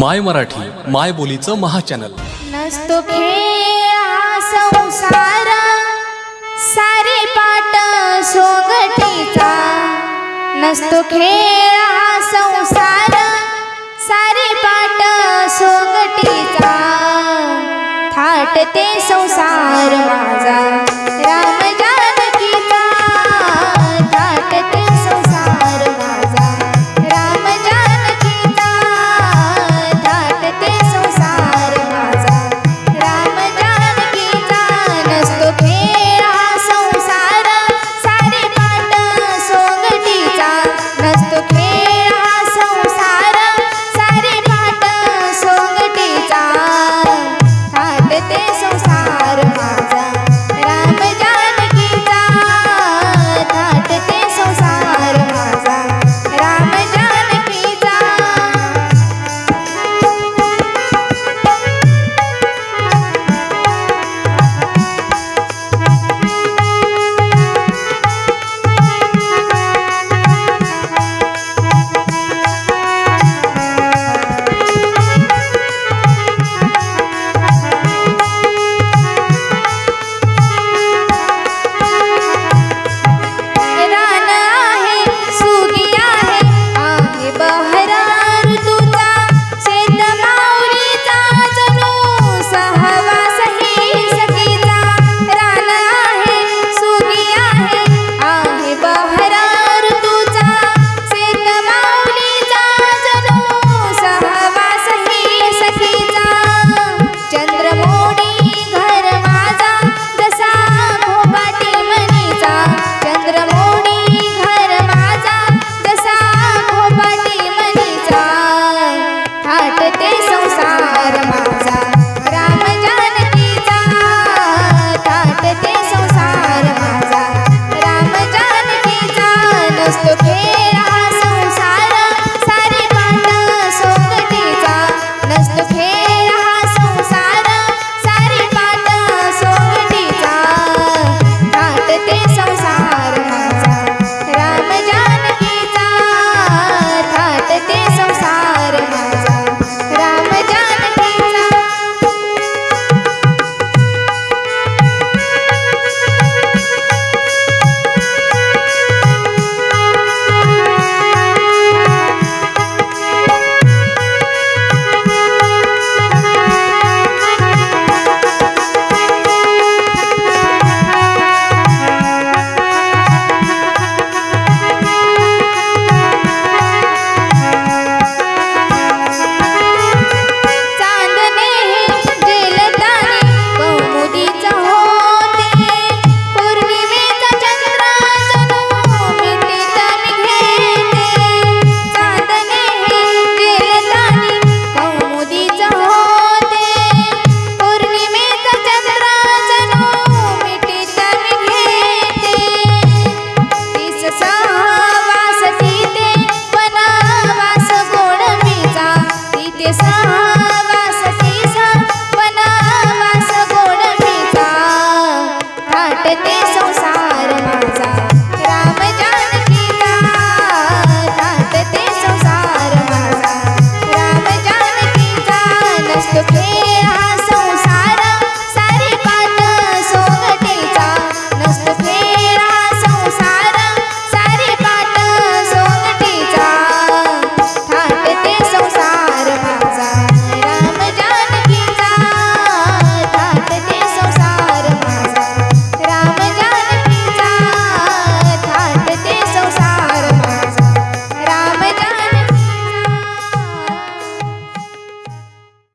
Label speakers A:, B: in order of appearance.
A: माय मराठी माय बोलीचं महाचॅनल.
B: नसतो संसार सारे पाट सोगटीचा नसतो खेळ हा संसार सारे पाट सोगटीचा थाटते संसार माझा. ते संसार माझा. राम जानकीचा ताटते संसार माझा. राम जानकीचा नसतो खेळ हा संसार. सारी कांड सोबतीचा. नसतो खेळ वाटते संसार.